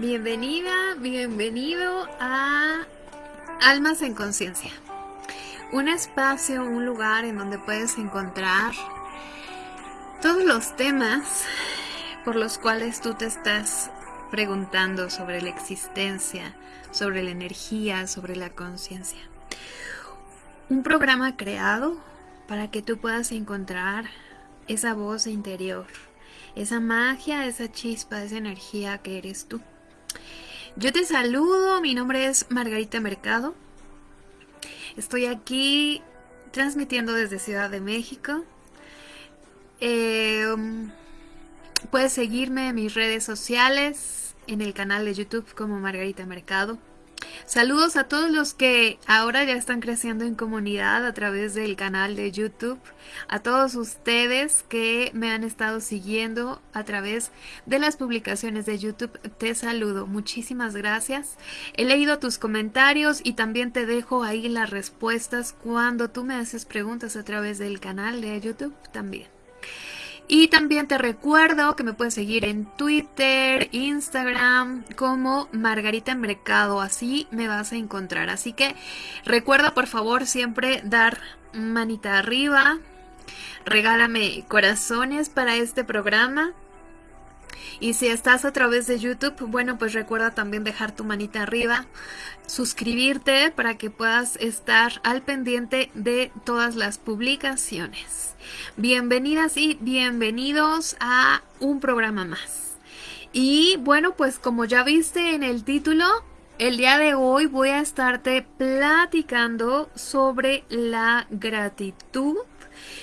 Bienvenida, bienvenido a Almas en Conciencia. Un espacio, un lugar en donde puedes encontrar todos los temas por los cuales tú te estás preguntando sobre la existencia, sobre la energía, sobre la conciencia. Un programa creado para que tú puedas encontrar esa voz interior, esa magia, esa chispa, esa energía que eres tú. Yo te saludo, mi nombre es Margarita Mercado. Estoy aquí transmitiendo desde Ciudad de México. Em, puedes seguirme en mis redes sociales, en el canal de YouTube como Margarita Mercado. Saludos a todos los que ahora ya están creciendo en comunidad a través del canal de YouTube, a todos ustedes que me han estado siguiendo a través de las publicaciones de YouTube, te saludo, muchísimas gracias. He leído tus comentarios y también te dejo ahí las respuestas cuando tú me haces preguntas a través del canal de YouTube también. Y también te recuerdo que me puedes seguir en Twitter, Instagram como Margarita Mercado, así me vas a encontrar. Así que recuerda por favor siempre dar manita arriba, regálame corazones para este programa. Y si estás a través de YouTube, bueno, pues recuerda también dejar tu manita arriba, suscribirte para que puedas estar al pendiente de todas las publicaciones. Bienvenidas y bienvenidos a un programa más. Y bueno, pues como ya viste en el título, el día de hoy voy a estarte platicando sobre la gratitud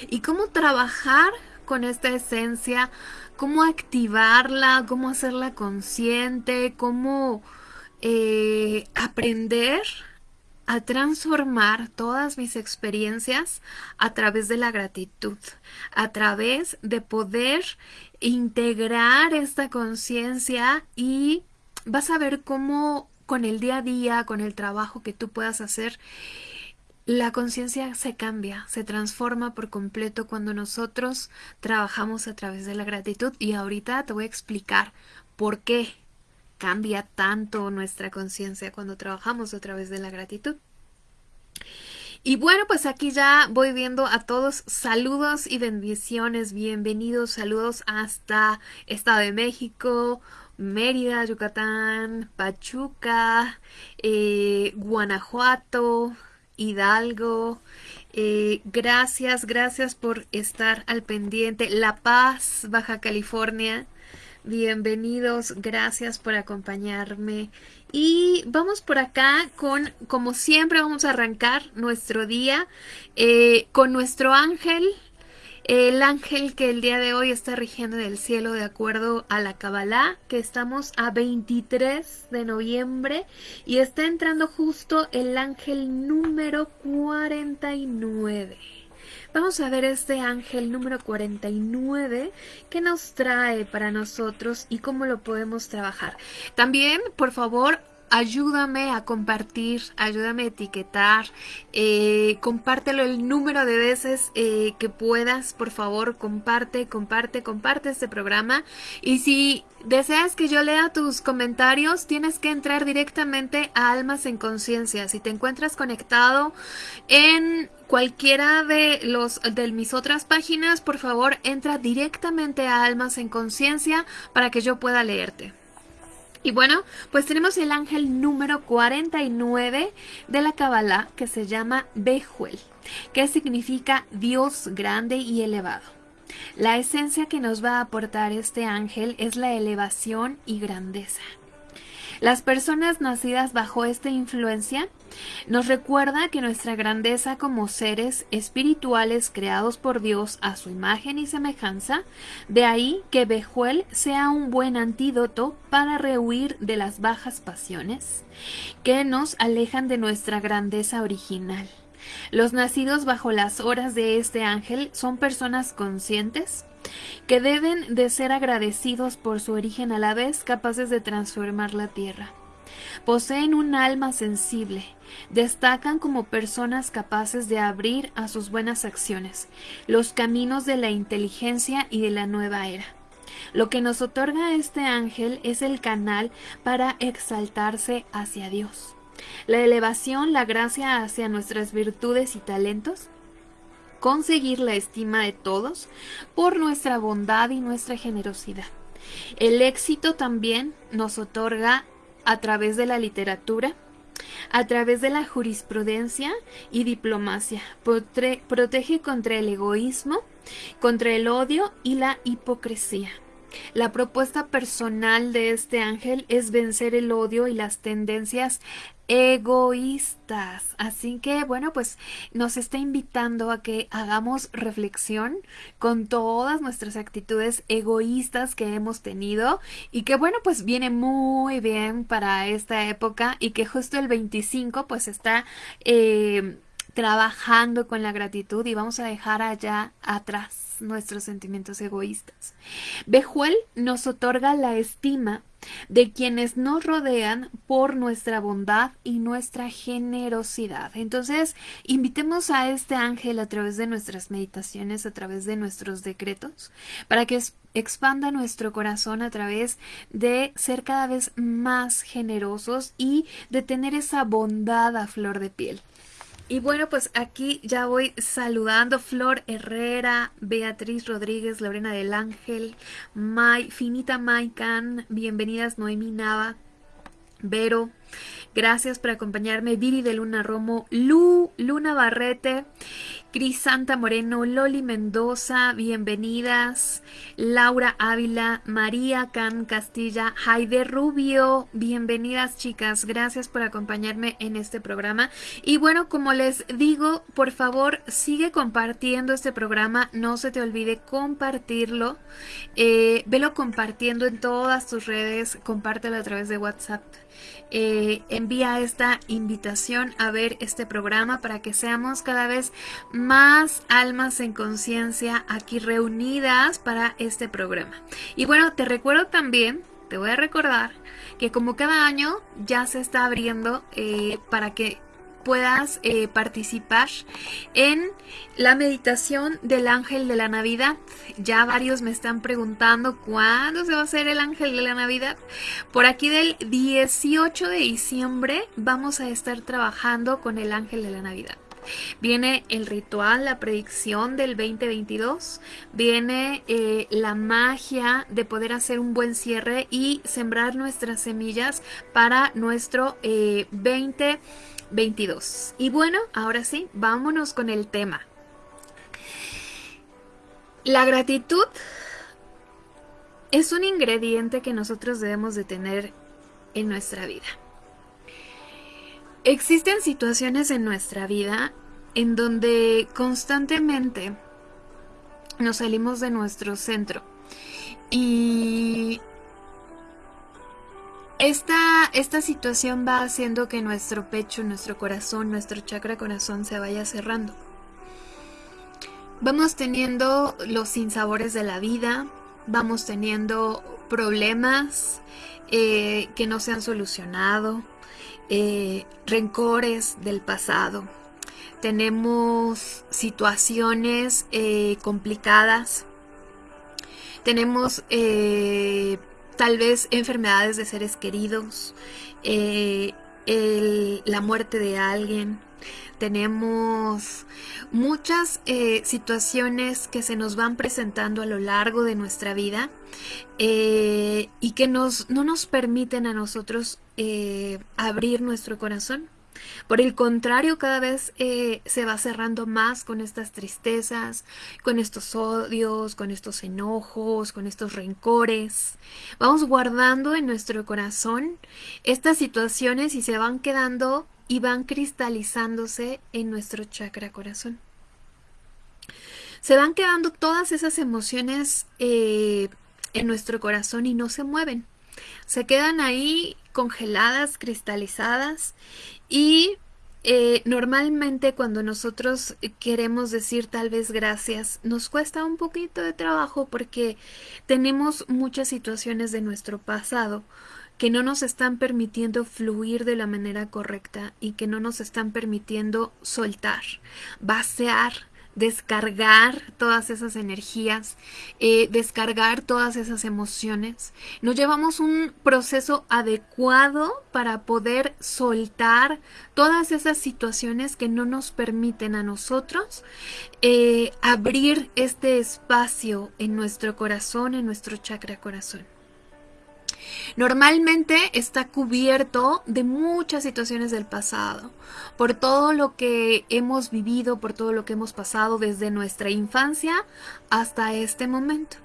y cómo trabajar con esta esencia cómo activarla, cómo hacerla consciente, cómo eh, aprender a transformar todas mis experiencias a través de la gratitud, a través de poder integrar esta conciencia y vas a ver cómo con el día a día, con el trabajo que tú puedas hacer, la conciencia se cambia, se transforma por completo cuando nosotros trabajamos a través de la gratitud y ahorita te voy a explicar por qué cambia tanto nuestra conciencia cuando trabajamos a través de la gratitud. Y bueno, pues aquí ya voy viendo a todos saludos y bendiciones, bienvenidos, saludos hasta Estado de México, Mérida, Yucatán, Pachuca, eh, Guanajuato, Hidalgo. Eh, gracias, gracias por estar al pendiente. La Paz, Baja California. Bienvenidos, gracias por acompañarme. Y vamos por acá con, como siempre, vamos a arrancar nuestro día eh, con nuestro ángel el ángel que el día de hoy está rigiendo en el cielo de acuerdo a la Kabbalah, que estamos a 23 de noviembre y está entrando justo el ángel número 49. Vamos a ver este ángel número 49 que nos trae para nosotros y cómo lo podemos trabajar. También, por favor, ayúdame a compartir, ayúdame a etiquetar, eh, compártelo el número de veces eh, que puedas, por favor, comparte, comparte, comparte este programa. Y si deseas que yo lea tus comentarios, tienes que entrar directamente a Almas en Conciencia. Si te encuentras conectado en cualquiera de los de mis otras páginas, por favor, entra directamente a Almas en Conciencia para que yo pueda leerte. Y bueno, pues tenemos el ángel número 49 de la Kabbalah que se llama Bejuel, que significa Dios grande y elevado. La esencia que nos va a aportar este ángel es la elevación y grandeza. Las personas nacidas bajo esta influencia nos recuerda que nuestra grandeza como seres espirituales creados por Dios a su imagen y semejanza, de ahí que Bejuel sea un buen antídoto para rehuir de las bajas pasiones que nos alejan de nuestra grandeza original. Los nacidos bajo las horas de este ángel son personas conscientes, que deben de ser agradecidos por su origen a la vez capaces de transformar la tierra. Poseen un alma sensible, destacan como personas capaces de abrir a sus buenas acciones los caminos de la inteligencia y de la nueva era. Lo que nos otorga este ángel es el canal para exaltarse hacia Dios. La elevación, la gracia hacia nuestras virtudes y talentos. Conseguir la estima de todos por nuestra bondad y nuestra generosidad. El éxito también nos otorga a través de la literatura, a través de la jurisprudencia y diplomacia. protege contra el egoísmo, contra el odio y la hipocresía. La propuesta personal de este ángel es vencer el odio y las tendencias egoístas. Así que, bueno, pues nos está invitando a que hagamos reflexión con todas nuestras actitudes egoístas que hemos tenido y que, bueno, pues viene muy bien para esta época y que justo el 25 pues está... Eh, trabajando con la gratitud y vamos a dejar allá atrás nuestros sentimientos egoístas. Bejuel nos otorga la estima de quienes nos rodean por nuestra bondad y nuestra generosidad. Entonces, invitemos a este ángel a través de nuestras meditaciones, a través de nuestros decretos, para que expanda nuestro corazón a través de ser cada vez más generosos y de tener esa bondad a flor de piel. Y bueno, pues aquí ya voy saludando Flor Herrera, Beatriz Rodríguez, Lorena del Ángel, May, Finita Maican, bienvenidas Noemi Nava, Vero, gracias por acompañarme, Viri de Luna Romo, Lu, Luna Barrete, Cris Santa Moreno, Loli Mendoza, bienvenidas. Laura Ávila, María Can Castilla, Jaide Rubio, bienvenidas chicas. Gracias por acompañarme en este programa. Y bueno, como les digo, por favor, sigue compartiendo este programa. No se te olvide compartirlo. Eh, velo compartiendo en todas tus redes. Compártelo a través de WhatsApp. Eh, envía esta invitación a ver este programa para que seamos cada vez más almas en conciencia aquí reunidas para este programa. Y bueno, te recuerdo también, te voy a recordar que como cada año ya se está abriendo eh, para que puedas eh, participar en la meditación del ángel de la Navidad. Ya varios me están preguntando cuándo se va a hacer el ángel de la Navidad. Por aquí del 18 de diciembre vamos a estar trabajando con el ángel de la Navidad. Viene el ritual, la predicción del 2022, viene eh, la magia de poder hacer un buen cierre y sembrar nuestras semillas para nuestro eh, 20 22. Y bueno, ahora sí, vámonos con el tema. La gratitud es un ingrediente que nosotros debemos de tener en nuestra vida. Existen situaciones en nuestra vida en donde constantemente nos salimos de nuestro centro y esta, esta situación va haciendo que nuestro pecho, nuestro corazón, nuestro chakra corazón se vaya cerrando. Vamos teniendo los sinsabores de la vida, vamos teniendo problemas eh, que no se han solucionado, eh, rencores del pasado, tenemos situaciones eh, complicadas, tenemos tal vez enfermedades de seres queridos, eh, la muerte de alguien. Tenemos muchas eh, situaciones que se nos van presentando a lo largo de nuestra vida eh, y que nos, no nos permiten a nosotros abrir nuestro corazón. Por el contrario, cada vez eh, se va cerrando más con estas tristezas, con estos odios, con estos enojos, con estos rencores. Vamos guardando en nuestro corazón estas situaciones y se van quedando y van cristalizándose en nuestro chakra corazón. Se van quedando todas esas emociones eh, en nuestro corazón y no se mueven. Se quedan ahí congeladas, cristalizadas y eh, normalmente cuando nosotros queremos decir tal vez gracias, nos cuesta un poquito de trabajo porque tenemos muchas situaciones de nuestro pasado que no nos están permitiendo fluir de la manera correcta y que no nos están permitiendo soltar, vaciar descargar todas esas energías, eh, descargar todas esas emociones. Nos llevamos un proceso adecuado para poder soltar todas esas situaciones que no nos permiten a nosotros eh, abrir este espacio en nuestro corazón, en nuestro chakra corazón. Normalmente está cubierto de muchas situaciones del pasado, por todo lo que hemos vivido, por todo lo que hemos pasado desde nuestra infancia hasta este momento.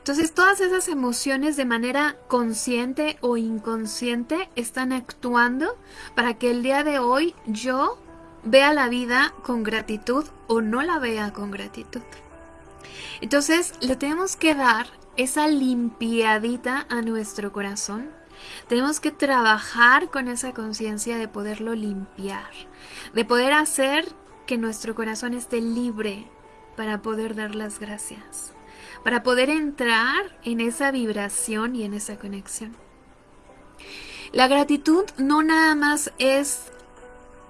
Entonces todas esas emociones de manera consciente o inconsciente están actuando para que el día de hoy yo vea la vida con gratitud o no la vea con gratitud. Entonces le tenemos que dar esa limpiadita a nuestro corazón. Tenemos que trabajar con esa conciencia de poderlo limpiar, de poder hacer que nuestro corazón esté libre para poder dar las gracias, para poder entrar en esa vibración y en esa conexión. La gratitud no nada más es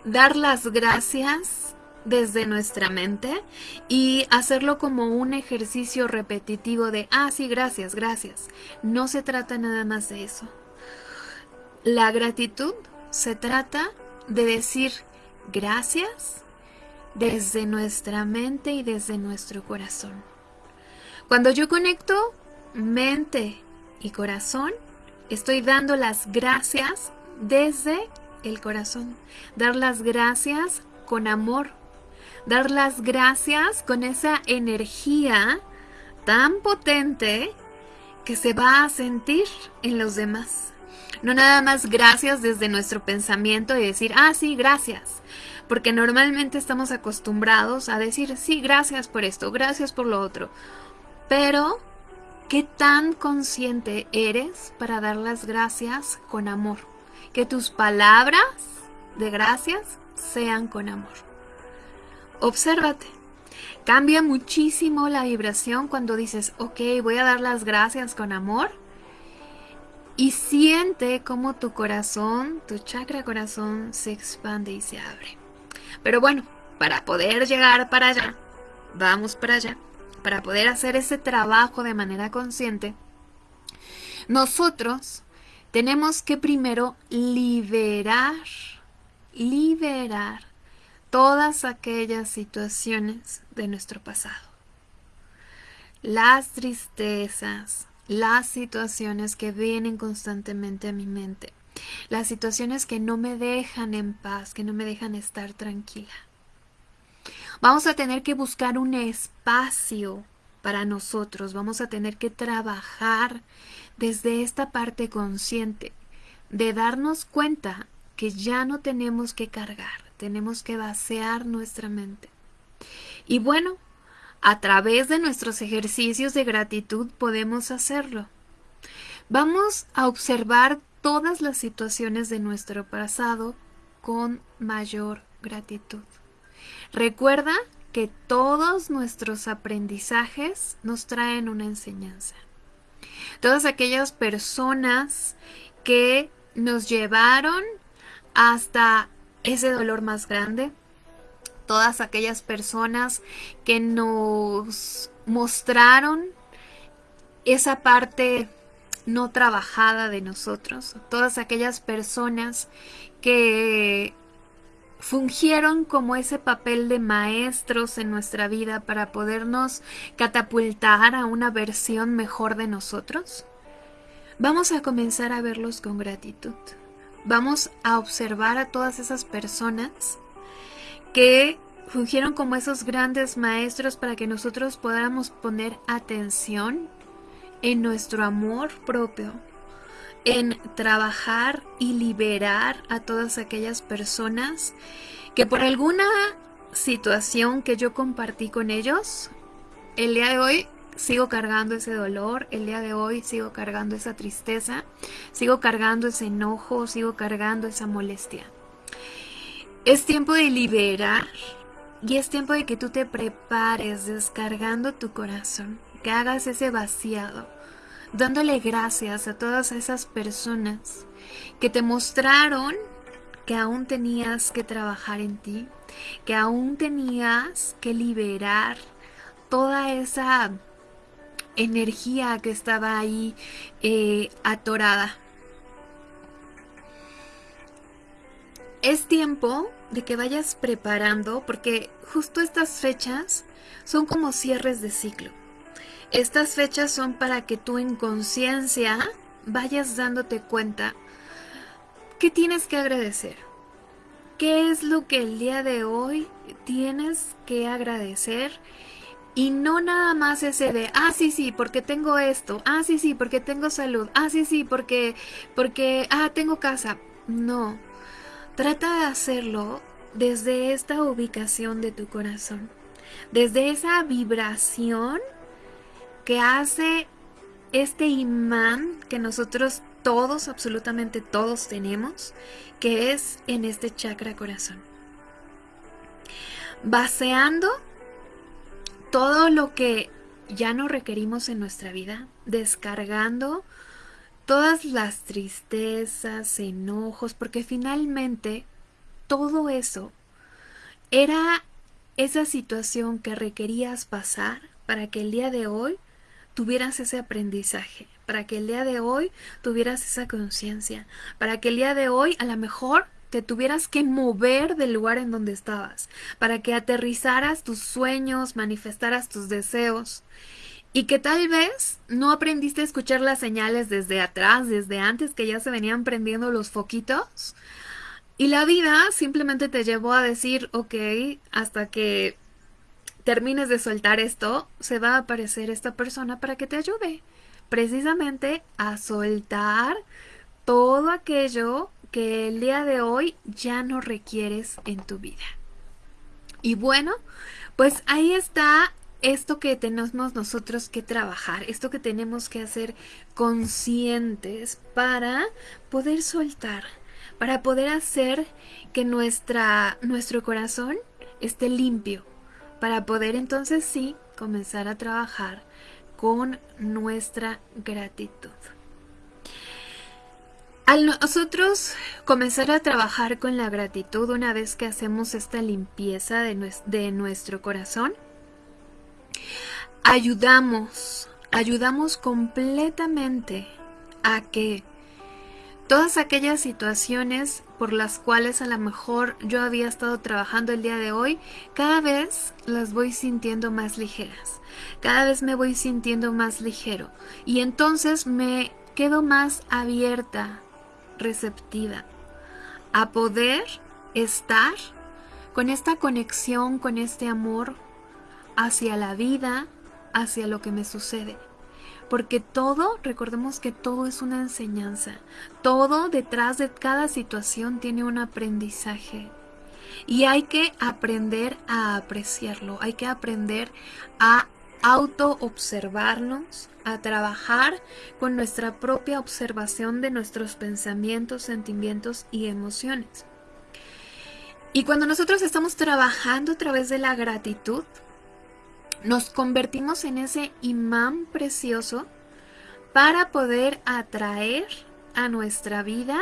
dar las gracias desde nuestra mente y hacerlo como un ejercicio repetitivo de, ah, sí, gracias, gracias. No se trata nada más de eso. La gratitud se trata de decir gracias desde nuestra mente y desde nuestro corazón. Cuando yo conecto mente y corazón, estoy dando las gracias desde el corazón. Dar las gracias con amor, dar las gracias con esa energía tan potente que se va a sentir en los demás. No nada más gracias desde nuestro pensamiento y decir, ah, sí, gracias. Porque normalmente estamos acostumbrados a decir, sí, gracias por esto, gracias por lo otro. Pero, ¿qué tan consciente eres para dar las gracias con amor? Que tus palabras de gracias sean con amor. Obsérvate. Cambia muchísimo la vibración cuando dices, ok, voy a dar las gracias con amor. Y siente cómo tu corazón, tu chakra corazón se expande y se abre. Pero bueno, para poder llegar para allá, vamos para allá, para poder hacer ese trabajo de manera consciente, nosotros tenemos que primero liberar, liberar todas aquellas situaciones de nuestro pasado. Las tristezas, las situaciones que vienen constantemente a mi mente, las situaciones que no me dejan en paz, que no me dejan estar tranquila. Vamos a tener que buscar un espacio para nosotros, vamos a tener que trabajar desde esta parte consciente de darnos cuenta que ya no tenemos que cargar, tenemos que vaciar nuestra mente. Y bueno, a través de nuestros ejercicios de gratitud podemos hacerlo. Vamos a observar todas las situaciones de nuestro pasado con mayor gratitud. Recuerda que todos nuestros aprendizajes nos traen una enseñanza. Todas aquellas personas que nos llevaron hasta ese dolor más grande, todas aquellas personas que nos mostraron esa parte no trabajada de nosotros, todas aquellas personas que fungieron como ese papel de maestros en nuestra vida para podernos catapultar a una versión mejor de nosotros, vamos a comenzar a verlos con gratitud vamos a observar a todas esas personas que fungieron como esos grandes maestros para que nosotros podamos poner atención en nuestro amor propio, en trabajar y liberar a todas aquellas personas que por alguna situación que yo compartí con ellos, el día de hoy sigo cargando ese dolor, el día de hoy sigo cargando esa tristeza, sigo cargando ese enojo, sigo cargando esa molestia. Es tiempo de liberar y es tiempo de que tú te prepares descargando tu corazón, que hagas ese vaciado, dándole gracias a todas esas personas que te mostraron que aún tenías que trabajar en ti, que aún tenías que liberar toda esa energía que estaba ahí eh, atorada. Es tiempo de que vayas preparando porque justo estas fechas son como cierres de ciclo. Estas fechas son para que tú en conciencia vayas dándote cuenta que tienes que agradecer. ¿Qué es lo que el día de hoy tienes que agradecer? Y no nada más ese de, ah, sí, sí, porque tengo esto, ah, sí, sí, porque tengo salud, ah, sí, sí, porque, porque, ah, tengo casa. No, trata de hacerlo desde esta ubicación de tu corazón, desde esa vibración que hace este imán que nosotros todos, absolutamente todos tenemos, que es en este chakra corazón. Baseando todo lo que ya no requerimos en nuestra vida, descargando todas las tristezas, enojos, porque finalmente todo eso era esa situación que requerías pasar para que el día de hoy tuvieras ese aprendizaje, para que el día de hoy tuvieras esa conciencia, para que el día de hoy a lo mejor te tuvieras que mover del lugar en donde estabas, para que aterrizaras tus sueños, manifestaras tus deseos y que tal vez no aprendiste a escuchar las señales desde atrás, desde antes que ya se venían prendiendo los foquitos. Y la vida simplemente te llevó a decir, ok, hasta que termines de soltar esto, se va a aparecer esta persona para que te ayude precisamente a soltar todo aquello que el día de hoy ya no requieres en tu vida. Y bueno, pues ahí está esto que tenemos nosotros que trabajar, esto que tenemos que hacer conscientes para poder soltar, para poder hacer que nuestra, nuestro corazón esté limpio, para poder entonces sí comenzar a trabajar con nuestra gratitud. Al nosotros comenzar a trabajar con la gratitud una vez que hacemos esta limpieza de, de nuestro corazón, ayudamos, ayudamos completamente a que todas aquellas situaciones por las cuales a lo mejor yo había estado trabajando el día de hoy, cada vez las voy sintiendo más ligeras. Cada vez me voy sintiendo más ligero. Y entonces me quedo más abierta receptiva a poder estar con esta conexión, con este amor hacia la vida, hacia lo que me sucede. Porque todo, recordemos que todo es una enseñanza. Todo detrás de cada situación tiene un aprendizaje. Y hay que aprender a apreciarlo, hay que aprender a auto observarnos, a trabajar con nuestra propia observación de nuestros pensamientos, sentimientos y emociones. Y cuando nosotros estamos trabajando a través de la gratitud, nos convertimos en ese imán precioso para poder atraer a nuestra vida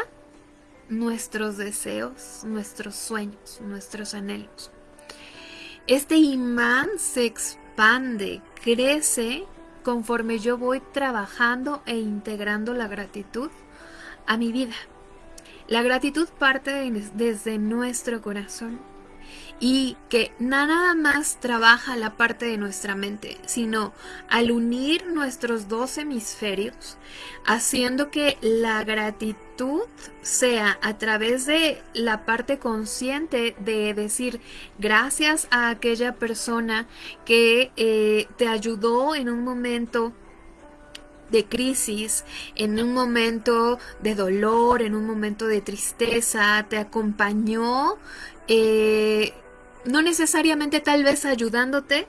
nuestros deseos, nuestros sueños, nuestros anhelos. Este imán se expande, crece conforme yo voy trabajando e integrando la gratitud a mi vida. La gratitud parte desde nuestro corazón y que nada más trabaja la parte de nuestra mente, sino al unir nuestros dos hemisferios, haciendo que la gratitud sea a través de la parte consciente de decir gracias a aquella persona que eh, te ayudó en un momento de crisis, en un momento de dolor, en un momento de tristeza, te acompañó eh, no necesariamente tal vez ayudándote,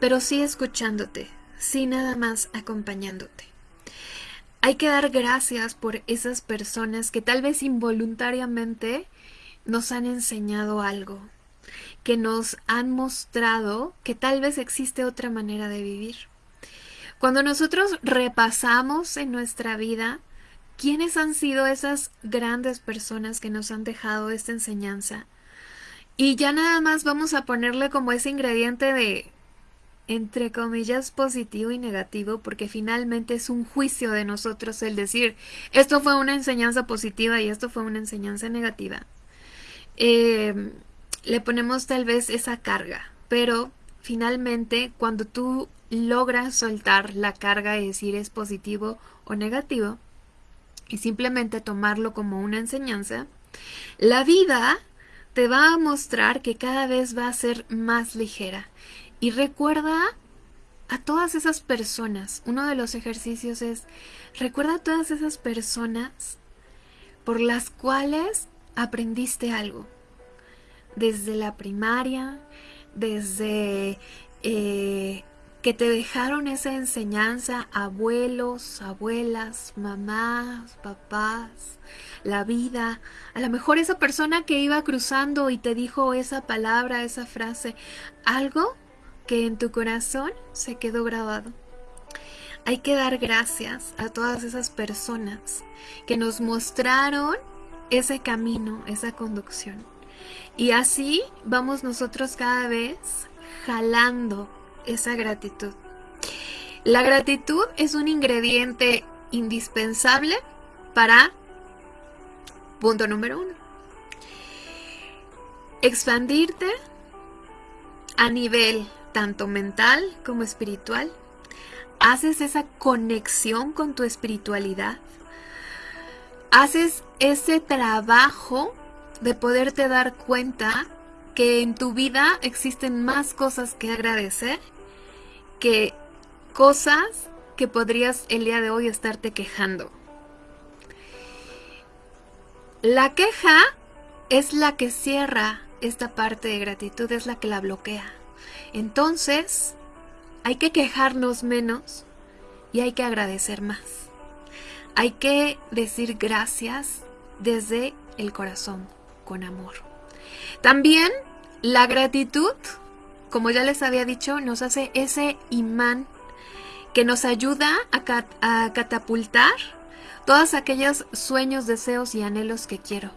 pero sí escuchándote, sí nada más acompañándote. Hay que dar gracias por esas personas que tal vez involuntariamente nos han enseñado algo, que nos han mostrado que tal vez existe otra manera de vivir. Cuando nosotros repasamos en nuestra vida quiénes han sido esas grandes personas que nos han dejado esta enseñanza, Y ya nada más vamos a ponerle como ese ingrediente de, entre comillas, positivo y negativo, porque finalmente es un juicio de nosotros el decir, esto fue una enseñanza positiva y esto fue una enseñanza negativa. Eh, le ponemos tal vez esa carga, pero finalmente cuando tú logras soltar la carga y decir es positivo o negativo, y simplemente tomarlo como una enseñanza, la vida te va a mostrar que cada vez va a ser más ligera. Y recuerda a todas esas personas. Uno de los ejercicios es, recuerda a todas esas personas por las cuales aprendiste algo. Desde la primaria, desde eh, que te dejaron esa enseñanza, abuelos, abuelas, mamás, papás, la vida, a lo mejor esa persona que iba cruzando y te dijo esa palabra, esa frase, algo que en tu corazón se quedó grabado. Hay que dar gracias a todas esas personas que nos mostraron ese camino, esa conducción. Y así vamos nosotros cada vez jalando esa gratitud. La gratitud es un ingrediente indispensable para, punto número uno, expandirte a nivel tanto mental como espiritual. Haces esa conexión con tu espiritualidad. Haces ese trabajo de poderte dar cuenta que en tu vida existen más cosas que agradecer que cosas que podrías el día de hoy estarte quejando. La queja es la que cierra esta parte de gratitud, es la que la bloquea. Entonces, hay que quejarnos menos y hay que agradecer más. Hay que decir gracias desde el corazón, con amor. También la gratitud como ya les había dicho, nos hace ese imán que nos ayuda a, catapultar todos aquellos sueños, deseos y anhelos que quiero.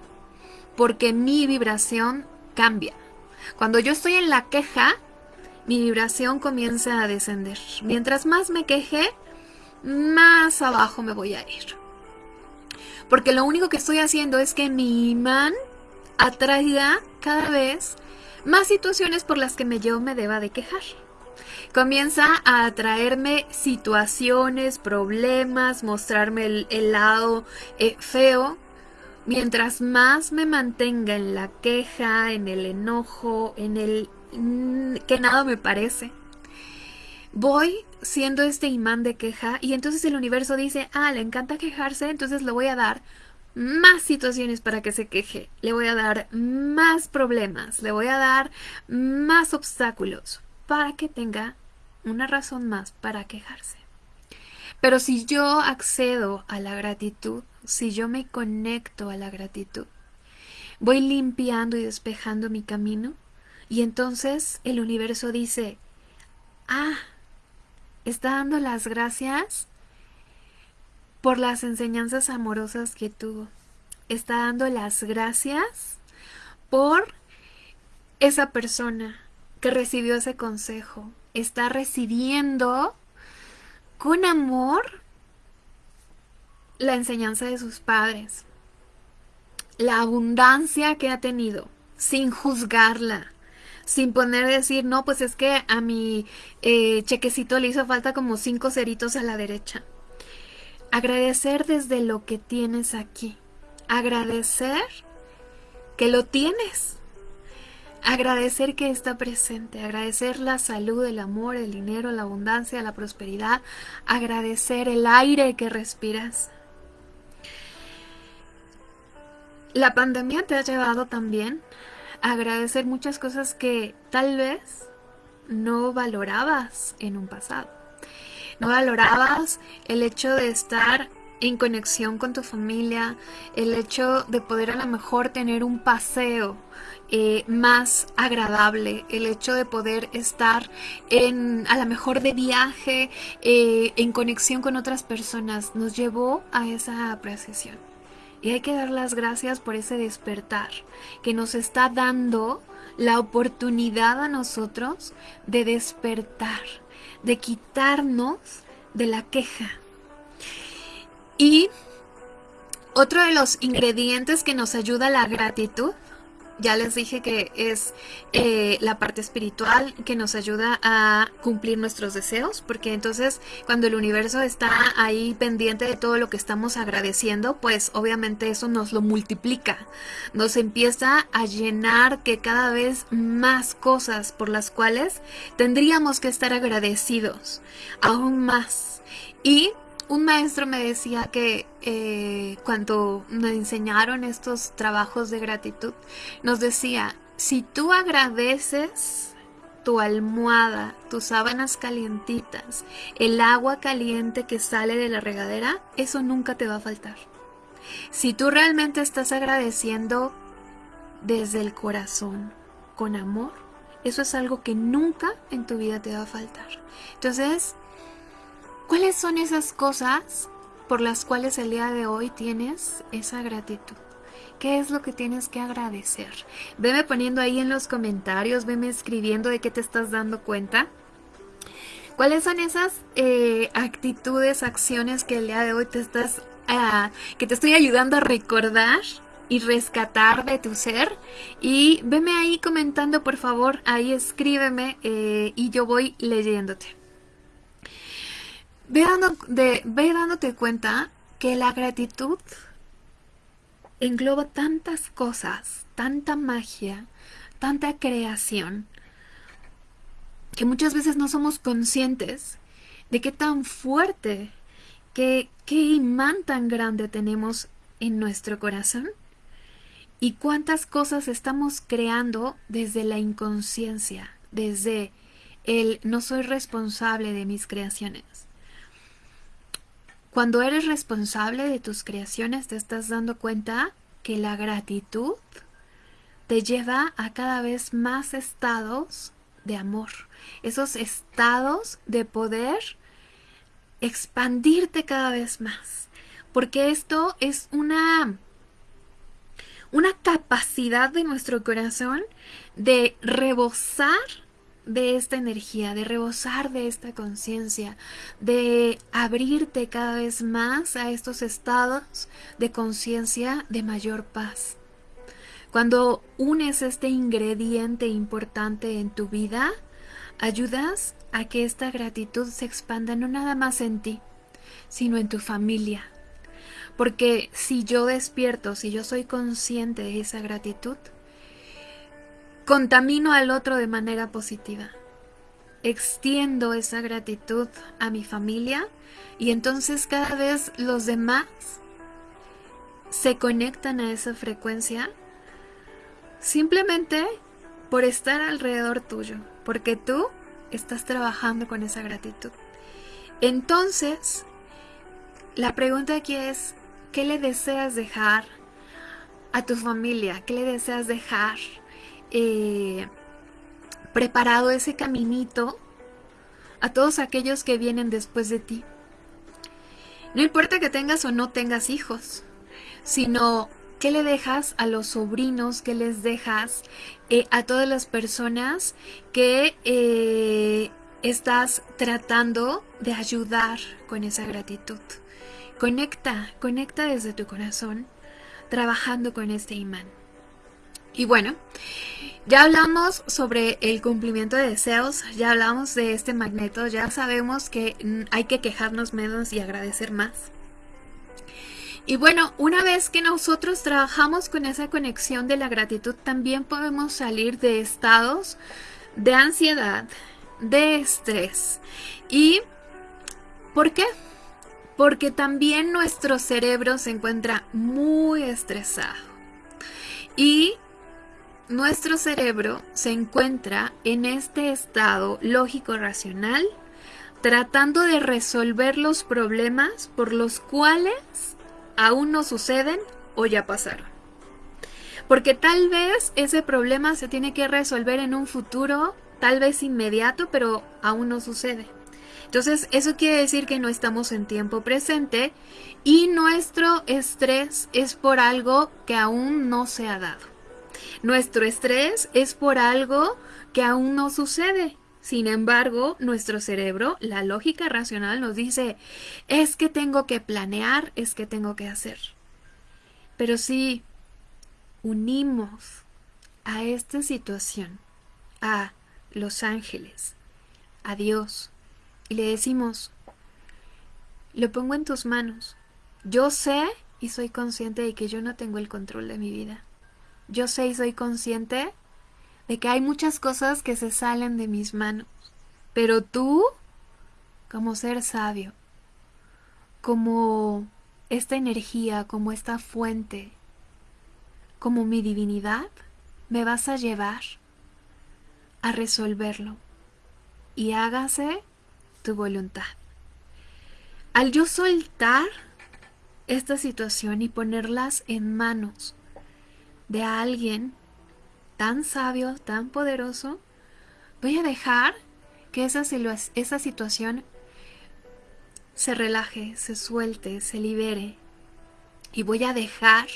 Porque mi vibración cambia. Cuando yo estoy en la queja, mi vibración comienza a descender. Mientras más me queje, más abajo me voy a ir. Porque lo único que estoy haciendo es que mi imán atraiga cada vez más situaciones por las que me yo me deba de quejar. Comienza a atraerme situaciones, problemas, mostrarme el, lado eh, feo. Mientras más me mantenga en la queja, en el enojo, en el mm, que nada me parece, voy siendo este imán de queja y entonces el universo dice, ah, le encanta quejarse, entonces le voy a dar más situaciones para que se queje, le voy a dar más problemas, le voy a dar más obstáculos para que tenga una razón más para quejarse. Pero si yo accedo a la gratitud, si yo me conecto a la gratitud, voy limpiando y despejando mi camino y entonces el universo dice, ah, está dando las gracias por las enseñanzas amorosas que tuvo. Está dando las gracias por esa persona que recibió ese consejo. Está recibiendo con amor la enseñanza de sus padres, la abundancia que ha tenido, sin juzgarla, sin poner decir, no, pues es que a mi eh, chequecito le hizo falta como cinco ceritos a la derecha. Agradecer desde lo que tienes aquí. Agradecer que lo tienes. Agradecer que está presente. Agradecer la salud, el amor, el dinero, la abundancia, la prosperidad. Agradecer el aire que respiras. La pandemia te ha llevado también a agradecer muchas cosas que tal vez no valorabas en un pasado no valorabas el hecho de estar en conexión con tu familia, el hecho de poder a lo mejor tener un paseo eh, más agradable, el hecho de poder estar en, a lo mejor de viaje, eh, en conexión con otras personas, nos llevó a esa apreciación. Y hay que dar las gracias por ese despertar que nos está dando la oportunidad a nosotros de despertar, de quitarnos de la queja. Y otro de los ingredientes que nos ayuda la gratitud ya les dije que es eh, la parte espiritual que nos ayuda a cumplir nuestros deseos, porque entonces cuando el universo está ahí pendiente de todo lo que estamos agradeciendo, pues obviamente eso nos lo multiplica, nos empieza a llenar que cada vez más cosas por las cuales tendríamos que estar agradecidos, aún más. Y un maestro me decía que eh, cuando me enseñaron estos trabajos de gratitud, nos decía, si tú agradeces tu almohada, tus sábanas calientitas, el agua caliente que sale de la regadera, eso nunca te va a faltar. Si tú realmente estás agradeciendo desde el corazón, con amor, eso es algo que nunca en tu vida te va a faltar. Entonces, ¿Cuáles son esas cosas por las cuales el día de hoy tienes esa gratitud? ¿Qué es lo que tienes que agradecer? Veme poniendo ahí en los comentarios, veme escribiendo de qué te estás dando cuenta. ¿Cuáles son esas eh, actitudes, acciones que el día de hoy te estás, ah, que te estoy ayudando a recordar y rescatar de tu ser? Y veme ahí comentando, por favor, ahí escríbeme eh, y yo voy leyéndote. Ve, ve dándote cuenta que la gratitud engloba tantas cosas, tanta magia, tanta creación, que muchas veces no somos conscientes de qué tan fuerte, qué, qué imán tan grande tenemos en nuestro corazón y cuántas cosas estamos creando desde la inconsciencia, desde el no soy responsable de mis creaciones. Cuando eres responsable de tus creaciones te estás dando cuenta que la gratitud te lleva a cada vez más estados de amor, esos estados de poder expandirte cada vez más, porque esto es una una capacidad de nuestro corazón de rebosar de esta energía, de rebosar de esta conciencia, de abrirte cada vez más a estos estados de conciencia de mayor paz. Cuando unes este ingrediente importante en tu vida, ayudas a que esta gratitud se expanda no nada más en ti, sino en tu familia. Porque si yo despierto, si yo soy consciente de esa gratitud, contamino al otro de manera positiva. Extiendo esa gratitud a mi familia y entonces cada vez los demás se conectan a esa frecuencia simplemente por estar alrededor tuyo, porque tú estás trabajando con esa gratitud. Entonces, la pregunta aquí es, ¿qué le deseas dejar a tu familia? ¿Qué le deseas dejar eh, preparado ese caminito a todos aquellos que vienen después de ti. No importa que tengas o no tengas hijos, sino qué le dejas a los sobrinos, qué les dejas eh, a todas las personas que eh, estás tratando de ayudar con esa gratitud. Conecta, conecta desde tu corazón, trabajando con este imán. Y bueno, ya hablamos sobre el cumplimiento de deseos, ya hablamos de este magneto, ya sabemos que hay que quejarnos menos y agradecer más. Y bueno, una vez que nosotros trabajamos con esa conexión de la gratitud, también podemos salir de estados de ansiedad, de estrés. ¿Y por qué? Porque también nuestro cerebro se encuentra muy estresado. Y nuestro cerebro se encuentra en este estado lógico-racional tratando de resolver los problemas por los cuales aún no suceden o ya pasaron. Porque tal vez ese problema se tiene que resolver en un futuro, tal vez inmediato, pero aún no sucede. Entonces, eso quiere decir que no estamos en tiempo presente y nuestro estrés es por algo que aún no se ha dado. Nuestro estrés es por algo que aún no sucede. Sin embargo, nuestro cerebro, la lógica racional nos dice, es que tengo que planear, es que tengo que hacer. Pero si unimos a esta situación a los ángeles, a Dios, y le decimos, lo pongo en tus manos. Yo sé y soy consciente de que yo no tengo el control de mi vida. Yo sé y soy consciente de que hay muchas cosas que se salen de mis manos. Pero tú, como ser sabio, como esta energía, como esta fuente, como mi divinidad, me vas a llevar a resolverlo. Y hágase tu voluntad. Al yo soltar esta situación y ponerlas en manos de alguien tan sabio, tan poderoso, voy a dejar que esa, esa situación se relaje, se suelte, se libere. Y voy a dejar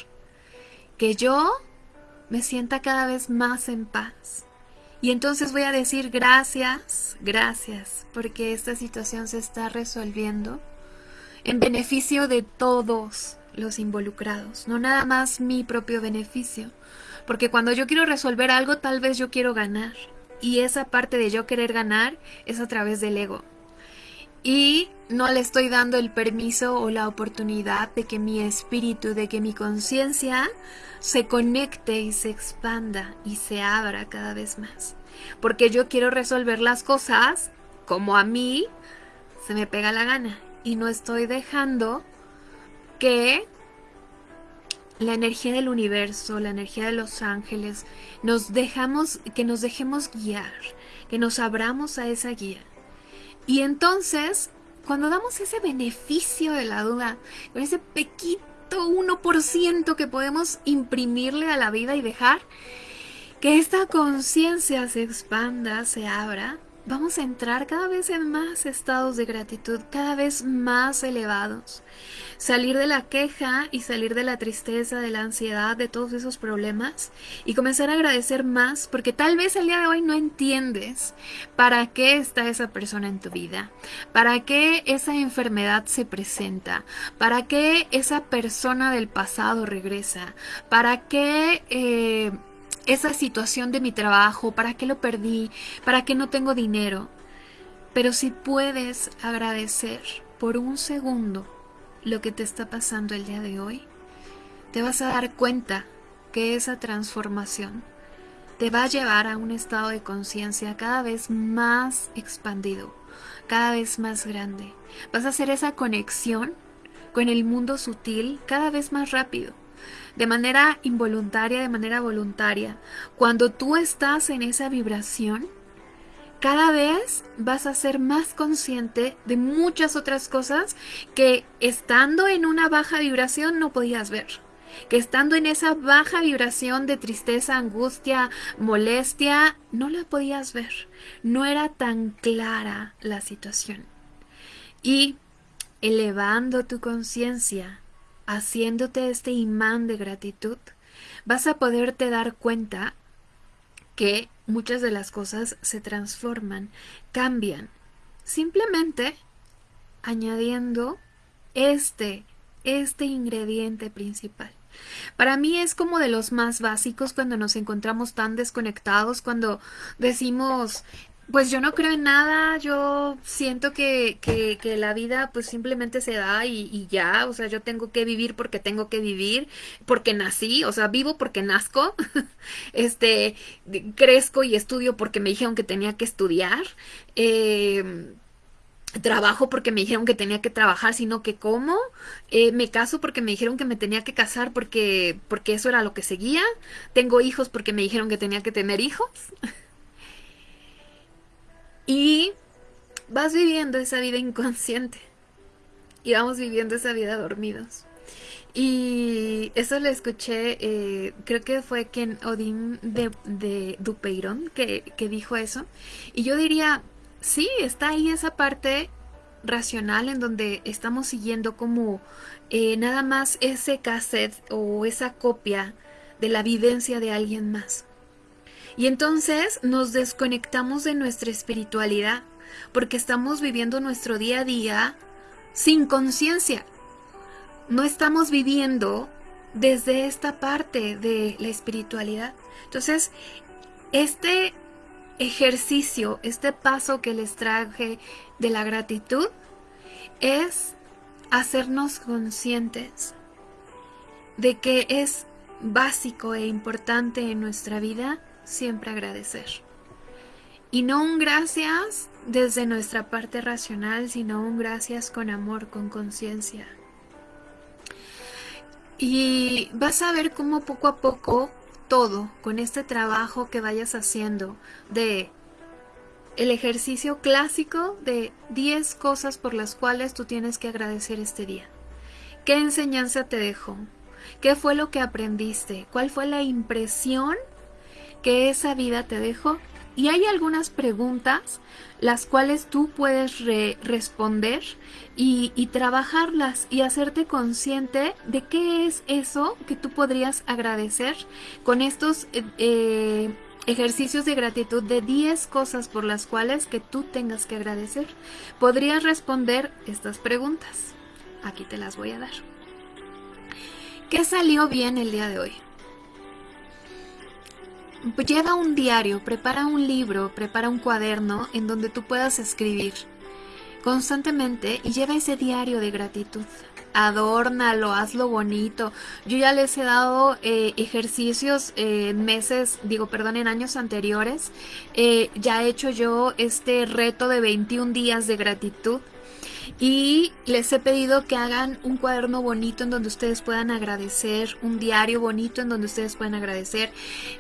que yo me sienta cada vez más en paz. Y entonces voy a decir gracias, gracias, porque esta situación se está resolviendo en beneficio de todos los involucrados, no nada más mi propio beneficio. Porque cuando yo quiero resolver algo, tal vez yo quiero ganar. Y esa parte de yo querer ganar es a través del ego. Y no le estoy dando el permiso o la oportunidad de que mi espíritu, de que mi conciencia se conecte y se expanda y se abra cada vez más. Porque yo quiero resolver las cosas como a mí se me pega la gana. Y no estoy dejando que la energía del universo, la energía de los ángeles, nos dejamos, que nos dejemos guiar, que nos abramos a esa guía. Y entonces, cuando damos ese beneficio de la duda, con ese pequito 1% que podemos imprimirle a la vida y dejar que esta conciencia se expanda, se abra, vamos a entrar cada vez en más estados de gratitud, cada vez más elevados. Salir de la queja y salir de la tristeza, de la ansiedad, de todos esos problemas y comenzar a agradecer más porque tal vez el día de hoy no entiendes para qué está esa persona en tu vida, para qué esa enfermedad se presenta, para qué esa persona del pasado regresa, para qué... Eh, esa situación de mi trabajo, para qué lo perdí, para qué no tengo dinero. Pero si puedes agradecer por un segundo lo que te está pasando el día de hoy, te vas a dar cuenta que esa transformación te va a llevar a un estado de conciencia cada vez más expandido, cada vez más grande. Vas a hacer esa conexión con el mundo sutil cada vez más rápido de manera involuntaria, de manera voluntaria. Cuando tú estás en esa vibración, cada vez vas a ser más consciente de muchas otras cosas que estando en una baja vibración no podías ver. Que estando en esa baja vibración de tristeza, angustia, molestia, no la podías ver. No era tan clara la situación. Y elevando tu conciencia haciéndote este imán de gratitud, vas a poderte dar cuenta que muchas de las cosas se transforman, cambian, simplemente añadiendo este, este ingrediente principal. Para mí es como de los más básicos cuando nos encontramos tan desconectados, cuando decimos pues yo no creo en nada, yo siento que, que, la vida pues simplemente se da y, ya, o sea, yo tengo que vivir porque tengo que vivir, porque nací, o sea, vivo porque nazco, este, crezco y estudio porque me dijeron que tenía que estudiar, eh, trabajo porque me dijeron que tenía que trabajar, sino que cómo, eh, me caso porque me dijeron que me tenía que casar porque, porque eso era lo que seguía, tengo hijos porque me dijeron que tenía que tener hijos. Y vas viviendo esa vida inconsciente. Y vamos viviendo esa vida dormidos. Y eso lo escuché, eh, creo que fue Ken Odin de, de Dupeiron que, que dijo eso. Y yo diría, sí, está ahí esa parte racional en donde estamos siguiendo como eh, nada más ese cassette o esa copia de la vivencia de alguien más. Y entonces nos desconectamos de nuestra espiritualidad porque estamos viviendo nuestro día a día sin conciencia. No estamos viviendo desde esta parte de la espiritualidad. Entonces, este ejercicio, este paso que les traje de la gratitud es hacernos conscientes de que es básico e importante en nuestra vida siempre agradecer. Y no un gracias desde nuestra parte racional, sino un gracias con amor, con conciencia. Y vas a ver cómo poco a poco todo, con este trabajo que vayas haciendo de el ejercicio clásico de 10 cosas por las cuales tú tienes que agradecer este día. ¿Qué enseñanza te dejó? ¿Qué fue lo que aprendiste? ¿Cuál fue la impresión que esa vida te dejó? Y hay algunas preguntas las cuales tú puedes responder y, trabajarlas y hacerte consciente de qué es eso que tú podrías agradecer con estos eh, eh, ejercicios de gratitud de 10 cosas por las cuales que tú tengas que agradecer. Podrías responder estas preguntas. Aquí te las voy a dar. ¿Qué salió bien el día de hoy? Lleva un diario, prepara un libro, prepara un cuaderno en donde tú puedas escribir constantemente y lleva ese diario de gratitud. Adórnalo, hazlo bonito. Yo ya les he dado eh, ejercicios en meses, digo, perdón, en años anteriores. Eh, ya he hecho yo este reto de 21 días de gratitud y les he pedido que hagan un cuaderno bonito en donde ustedes puedan agradecer, un diario bonito en donde ustedes puedan agradecer.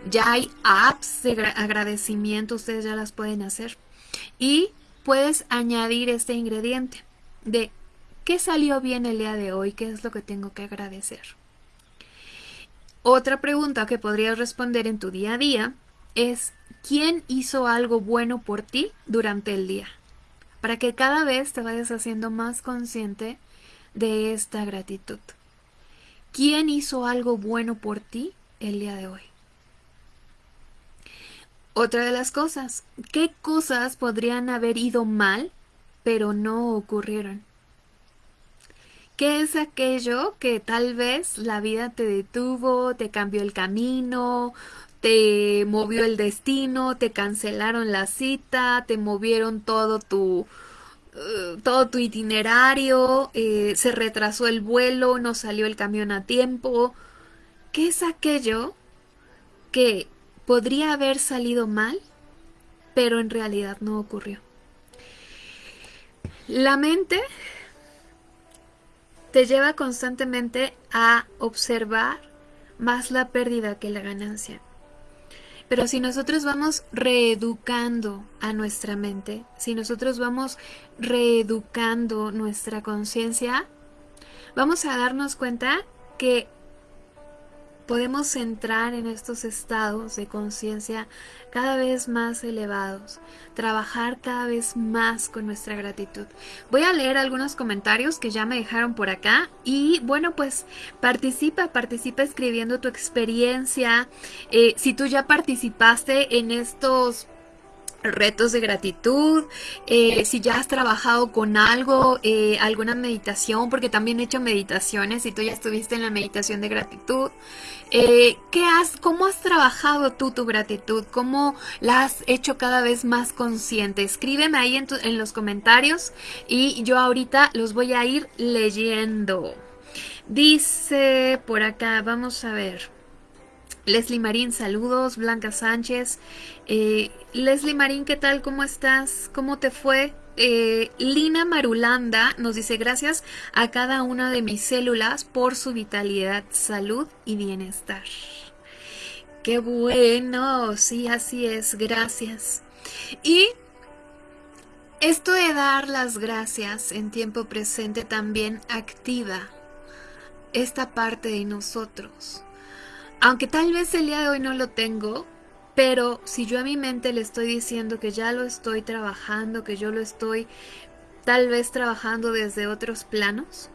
Ya hay apps de agradecimiento, ustedes ya las pueden hacer. Y puedes añadir este ingrediente de qué salió bien el día de hoy, qué es lo que tengo que agradecer. Otra pregunta que podrías responder en tu día a día es ¿quién hizo algo bueno por ti durante el día? Para que cada vez te vayas haciendo más consciente de esta gratitud. ¿Quién hizo algo bueno por ti el día de hoy? Otra de las cosas, ¿qué cosas podrían haber ido mal pero no ocurrieron? ¿Qué es aquello que tal vez la vida te detuvo, te cambió el camino, te movió el destino, te cancelaron la cita, te movieron todo tu, eh, todo tu itinerario, eh, se retrasó el vuelo, no salió el camión a tiempo. ¿Qué es aquello que podría haber salido mal, pero en realidad no ocurrió? La mente te lleva constantemente a observar más la pérdida que la ganancia. Pero si nosotros vamos reeducando a nuestra mente, si nosotros vamos reeducando nuestra conciencia, vamos a darnos cuenta que podemos entrar en estos estados de conciencia cada vez más elevados, trabajar cada vez más con nuestra gratitud. Voy a leer algunos comentarios que ya me dejaron por acá y bueno pues participa, participa escribiendo tu experiencia. Eh, si tú ya participaste en estos retos de gratitud, eh, si ya has trabajado con algo, eh, alguna meditación, porque también he hecho meditaciones, y tú ya estuviste en la meditación de gratitud, eh, ¿qué has, ¿cómo has trabajado tú tu gratitud? ¿Cómo la has hecho cada vez más consciente? Escríbeme ahí en, en los comentarios y yo ahorita los voy a ir leyendo. Dice por acá, vamos a ver. Leslie Marín, saludos. Blanca Sánchez. Eh, Leslie Marín, ¿qué tal? ¿Cómo estás? ¿Cómo te fue? Eh, Lina Marulanda nos dice gracias a cada una de mis células por su vitalidad, salud y bienestar. Qué bueno, sí, así es, gracias. Y esto de dar las gracias en tiempo presente también activa esta parte de nosotros aunque tal vez el día de hoy no lo tengo, pero si yo a mi mente le estoy diciendo que ya lo estoy trabajando, que yo lo estoy tal vez trabajando desde otros planos,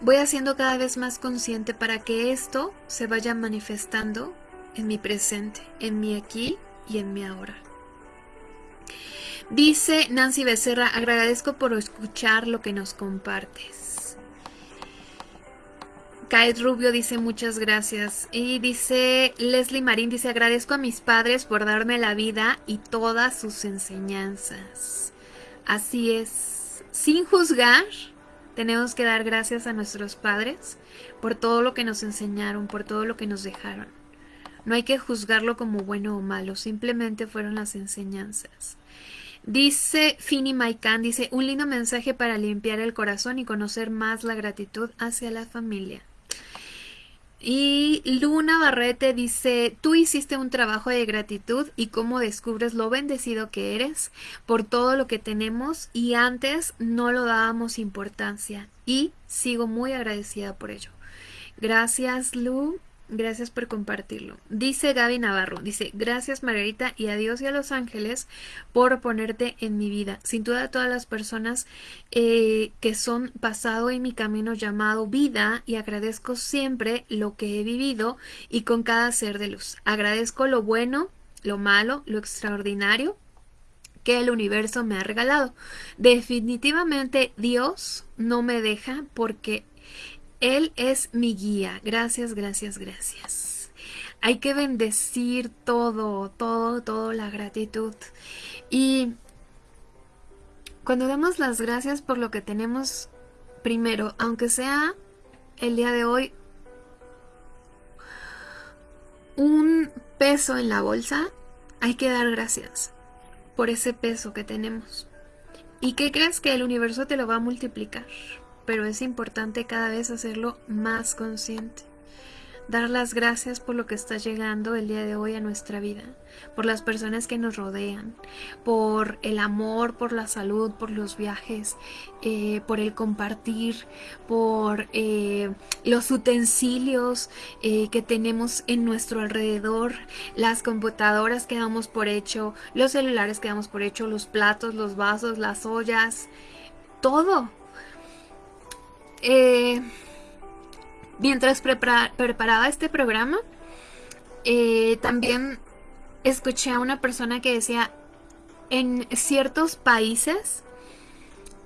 voy haciendo cada vez más consciente para que esto se vaya manifestando en mi presente, en mi aquí y en mi ahora. Dice Nancy Becerra, agradezco por escuchar lo que nos compartes. Kaed Rubio dice muchas gracias. Y dice Leslie Marín, dice agradezco a mis padres por darme la vida y todas sus enseñanzas. Así es, sin juzgar, tenemos que dar gracias a nuestros padres por todo lo que nos enseñaron, por todo lo que nos dejaron. No hay que juzgarlo como bueno o malo, simplemente fueron las enseñanzas. Dice Fini Maikan, dice, un lindo mensaje para limpiar el corazón y conocer más la gratitud hacia la familia. Y Luna Barrete dice, tú hiciste un trabajo de gratitud y cómo descubres lo bendecido que eres por todo lo que tenemos y antes no lo dábamos importancia y sigo muy agradecida por ello. Gracias Lu Gracias por compartirlo. Dice Gaby Navarro, dice, gracias Margarita y a Dios y a los ángeles por ponerte en mi vida. Sin duda todas las personas eh, que son pasado en mi camino llamado vida y agradezco siempre lo que he vivido y con cada ser de luz. Agradezco lo bueno, lo malo, lo extraordinario que el universo me ha regalado. Definitivamente Dios no me deja porque él es mi guía. Gracias, gracias, gracias. Hay que bendecir todo, todo, todo la gratitud. Y cuando damos las gracias por lo que tenemos primero, aunque sea el día de hoy un peso en la bolsa, hay que dar gracias por ese peso que tenemos. ¿Y qué crees que el universo te lo va a multiplicar? Pero es importante cada vez hacerlo más consciente. Dar las gracias por lo que está llegando el día de hoy a nuestra vida, por las personas que nos rodean, por el amor, por la salud, por los viajes, eh, por el compartir, por eh, los utensilios eh, que tenemos en nuestro alrededor, las computadoras que damos por hecho, los celulares que damos por hecho, los platos, los vasos, las ollas, todo eh, mientras preparaba este programa, eh, también escuché a una persona que decía, en ciertos países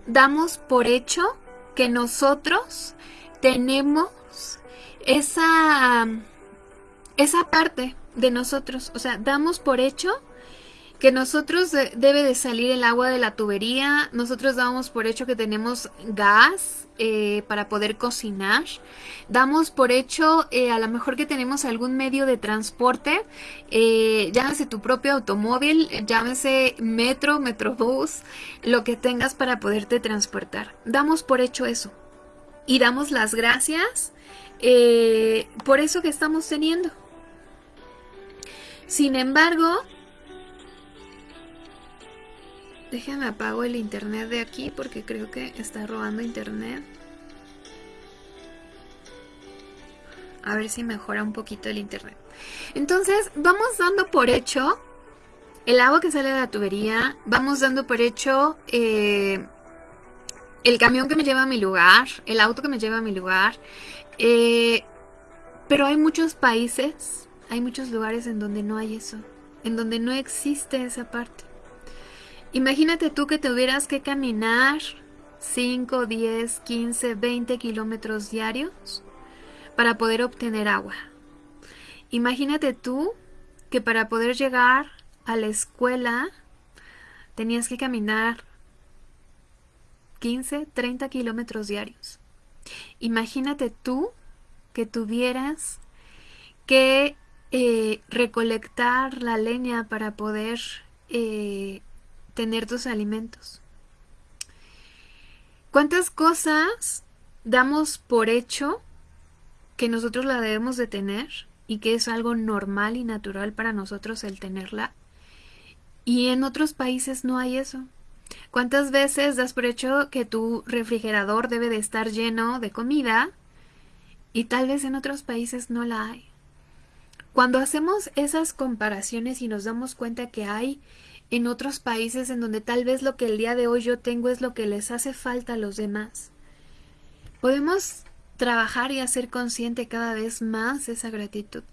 damos por hecho que nosotros tenemos esa, esa parte de nosotros, o sea, damos por hecho que nosotros debe de salir el agua de la tubería, nosotros damos por hecho que tenemos gas eh, para poder cocinar, damos por hecho eh, a lo mejor que tenemos algún medio de transporte, eh, llámese tu propio automóvil, llámese metro, metrobús, lo que tengas para poderte transportar. Damos por hecho eso y damos las gracias por eso que estamos teniendo. Sin embargo, Déjame apago el internet de aquí porque creo que está robando internet. A ver si mejora un poquito el internet. Entonces, vamos dando por hecho el agua que sale de la tubería. Vamos dando por hecho eh, el camión que me lleva a mi lugar. El auto que me lleva a mi lugar. Eh, pero hay muchos países, hay muchos lugares en donde no hay eso. En donde no existe esa parte. Imagínate tú que tuvieras que caminar 5, 10, 15, 20 kilómetros diarios para poder obtener agua. Imagínate tú que para poder llegar a la escuela tenías que caminar 15, 30 kilómetros diarios. Imagínate tú que tuvieras que eh, recolectar la leña para poder eh, tener tus alimentos. ¿Cuántas cosas damos por hecho que nosotros la debemos de tener y que es algo normal y natural para nosotros el tenerla? Y en otros países no hay eso. ¿Cuántas veces das por hecho que tu refrigerador debe de estar lleno de comida y tal vez en otros países no la hay? Cuando hacemos esas comparaciones y nos damos cuenta que hay en otros países en donde tal vez lo que el día de hoy yo tengo es lo que les hace falta a los demás. Podemos trabajar y hacer consciente cada vez más esa gratitud.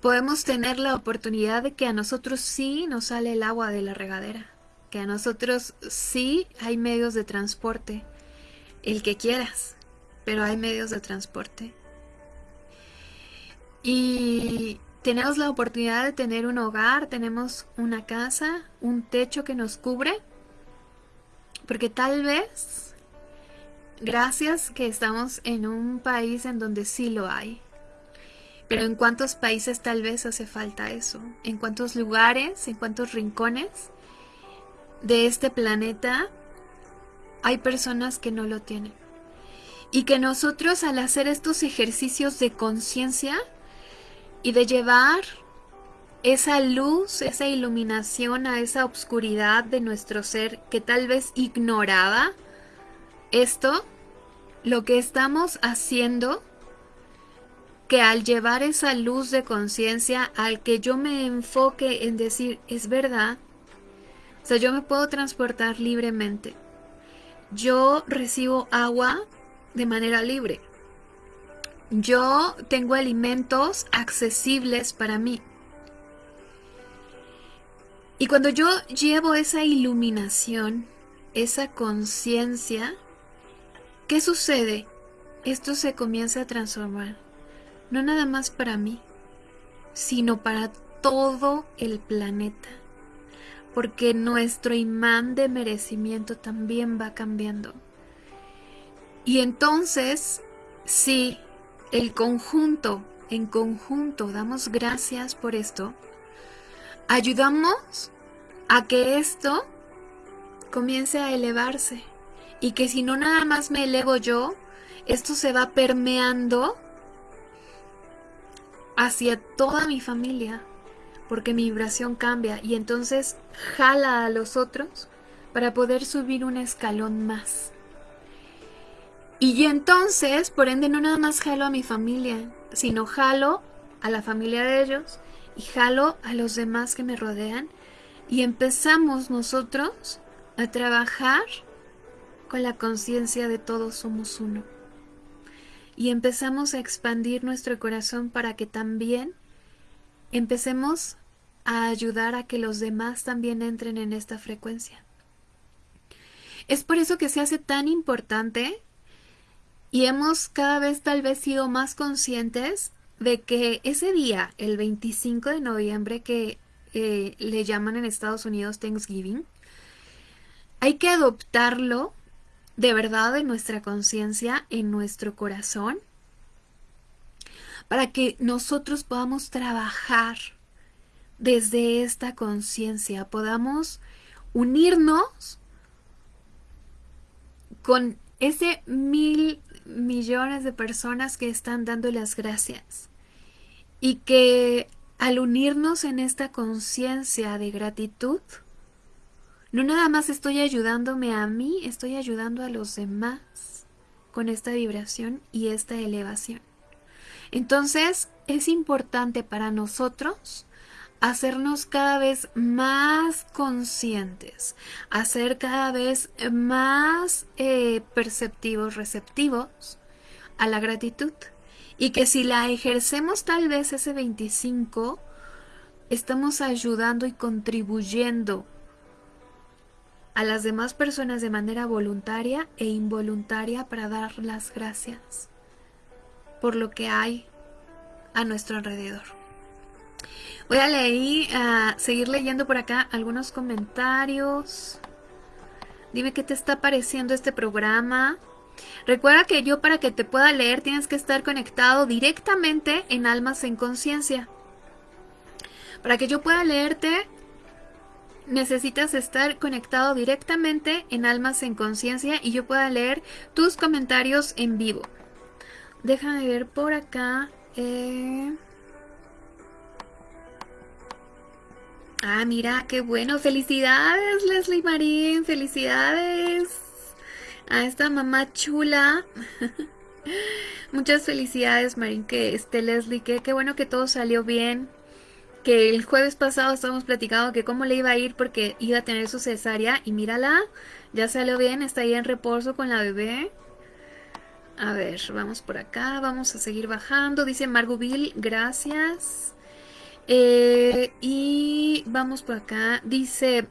Podemos tener la oportunidad de que a nosotros sí nos sale el agua de la regadera, que a nosotros sí hay medios de transporte, el que quieras, pero hay medios de transporte. Y tenemos la oportunidad de tener un hogar, tenemos una casa, un techo que nos cubre, porque tal vez, gracias que estamos en un país en donde sí lo hay, pero ¿en cuántos países tal vez hace falta eso? ¿En cuántos lugares, en cuántos rincones de este planeta hay personas que no lo tienen? Y que nosotros al hacer estos ejercicios de conciencia y de llevar esa luz, esa iluminación a esa oscuridad de nuestro ser que tal vez ignoraba esto, lo que estamos haciendo que al llevar esa luz de conciencia, al que yo me enfoque en decir, es verdad, o sea, yo me puedo transportar libremente. Yo recibo agua de manera libre. Yo tengo alimentos accesibles para mí. Y cuando yo llevo esa iluminación, esa conciencia, ¿qué sucede? Esto se comienza a transformar no nada más para mí, sino para todo el planeta, porque nuestro imán de merecimiento también va cambiando. Y entonces, si el conjunto, en conjunto, damos gracias por esto, ayudamos a que esto comience a elevarse y que si no nada más me elevo yo, esto se va permeando hacia toda mi familia, porque mi vibración cambia y entonces jala a los otros para poder subir un escalón más. Y entonces, por ende, no nada más jalo a mi familia, sino jalo a la familia de ellos y jalo a los demás que me rodean y empezamos nosotros a trabajar con la conciencia de todos somos uno y empezamos a expandir nuestro corazón para que también empecemos a ayudar a que los demás también entren en esta frecuencia. Es por eso que se hace tan importante y hemos cada vez tal vez sido más conscientes de que ese día, el 25 de noviembre, que eh, le llaman en Estados Unidos Thanksgiving, hay que adoptarlo de verdad en nuestra conciencia, en nuestro corazón, para que nosotros podamos trabajar desde esta conciencia, podamos unirnos con ese mil millones de personas que están dando las gracias y que al unirnos en esta conciencia de gratitud, no nada más estoy ayudándome a mí, estoy ayudando a los demás con esta vibración y esta elevación. Entonces es importante para nosotros hacernos cada vez más conscientes, hacer cada vez más eh, perceptivos, receptivos a la gratitud. Y que si la ejercemos tal vez ese 25, estamos ayudando y contribuyendo a las demás personas de manera voluntaria e involuntaria para dar las gracias por lo que hay a nuestro alrededor. Voy a leer, a seguir leyendo por acá algunos comentarios. Dime qué te está pareciendo este programa. Recuerda que yo para que te pueda leer tienes que estar conectado directamente en Almas en Conciencia. Para que yo pueda leerte necesitas estar conectado directamente en Almas en Conciencia y yo pueda leer tus comentarios en vivo. Déjame ver por acá. Eh. Ah, mira, qué bueno. Felicidades, Leslie Marín. Felicidades a esta mamá chula. Muchas felicidades, Marín, que esté Leslie. Que qué bueno que todo salió bien que el jueves pasado estábamos platicando que cómo le iba a ir porque iba a tener su cesárea y mírala, ya salió bien, está ahí en reposo con la bebé. A ver, vamos por acá, vamos a seguir bajando. Dice Margoville, gracias. Eh, y vamos por acá. Dice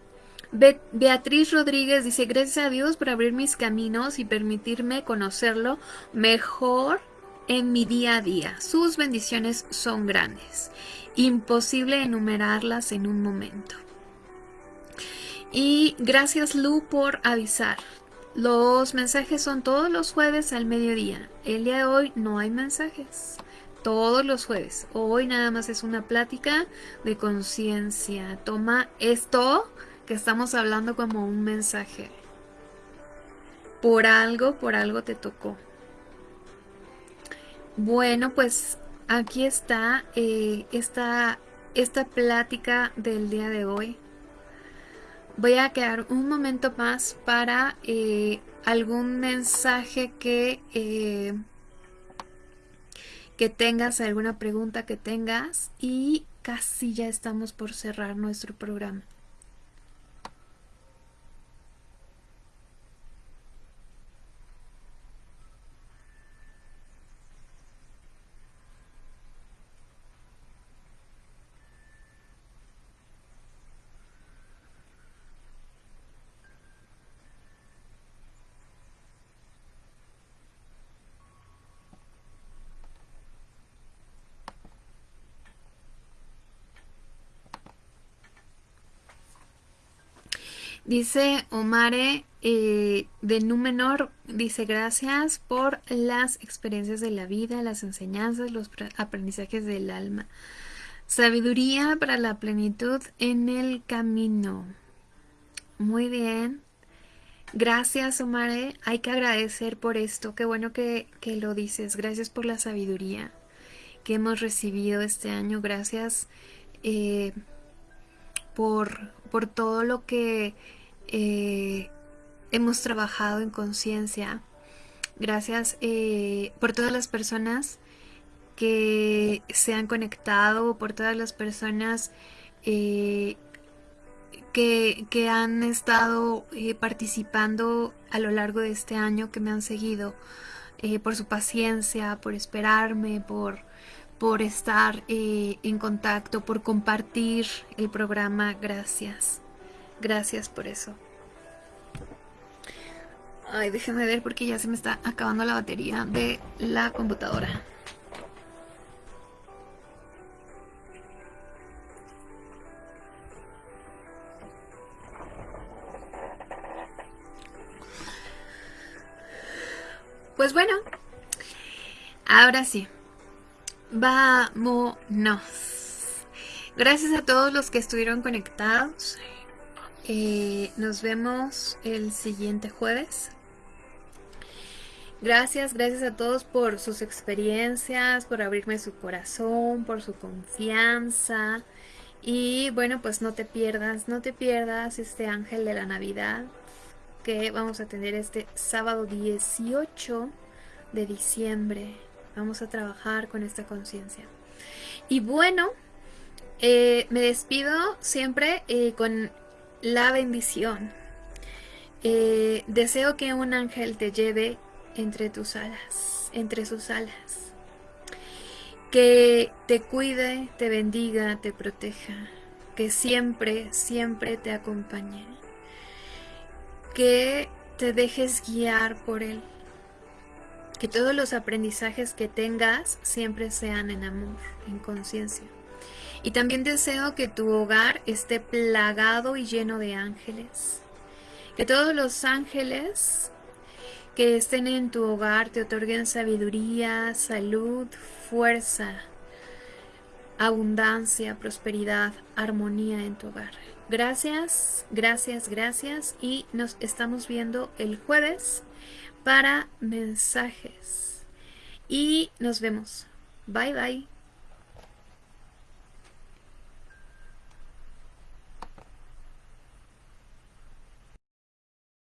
Beatriz Rodríguez, dice, gracias a Dios por abrir mis caminos y permitirme conocerlo mejor en mi día a día. Sus bendiciones son grandes. Imposible enumerarlas en un momento. Y gracias Lu por avisar. Los mensajes son todos los jueves al mediodía. El día de hoy no hay mensajes. Todos los jueves. Hoy nada más es una plática de conciencia. Toma esto que estamos hablando como un mensaje. Por algo, por algo te tocó. Bueno, pues aquí está eh, esta, esta plática del día de hoy voy a quedar un momento más para eh, algún mensaje que, eh, que tengas, alguna pregunta que tengas y casi ya estamos por cerrar nuestro programa. Dice Omare eh, de Númenor, dice gracias por las experiencias de la vida, las enseñanzas, los aprendizajes del alma. Sabiduría para la plenitud en el camino. Muy bien. Gracias, Omare. Hay que agradecer por esto. Qué bueno que, lo dices. Gracias por la sabiduría que hemos recibido este año. Gracias eh, por, por todo lo que eh, hemos trabajado en conciencia. Gracias eh, por todas las personas que se han conectado, por todas las personas eh, que, que, han estado participando a lo largo de este año, que me han seguido, por su paciencia, por esperarme, por, por estar en contacto, por compartir el programa. Gracias. Gracias por eso. Ay, déjenme ver porque ya se me está acabando la batería de la computadora. Pues bueno, ahora sí. Vámonos. Gracias a todos los que estuvieron conectados. Eh, nos vemos el siguiente jueves. Gracias, gracias a todos por sus experiencias, por abrirme su corazón, por su confianza. Y bueno, pues no te pierdas, no te pierdas este ángel de la Navidad que vamos a tener este sábado 18 de diciembre. Vamos a trabajar con esta conciencia. Y bueno, eh, me despido siempre eh, con la bendición. Eh, deseo que un ángel te lleve entre tus alas, entre sus alas. Que te cuide, te bendiga, te proteja. Que siempre, siempre te acompañe. Que te dejes guiar por él. Que todos los aprendizajes que tengas siempre sean en amor, en conciencia. Y también deseo que tu hogar esté plagado y lleno de ángeles. Que todos los ángeles que estén en tu hogar te otorguen sabiduría, salud, fuerza, abundancia, prosperidad, armonía en tu hogar. Gracias, gracias, gracias y nos estamos viendo el jueves para mensajes. Y nos vemos. Bye bye.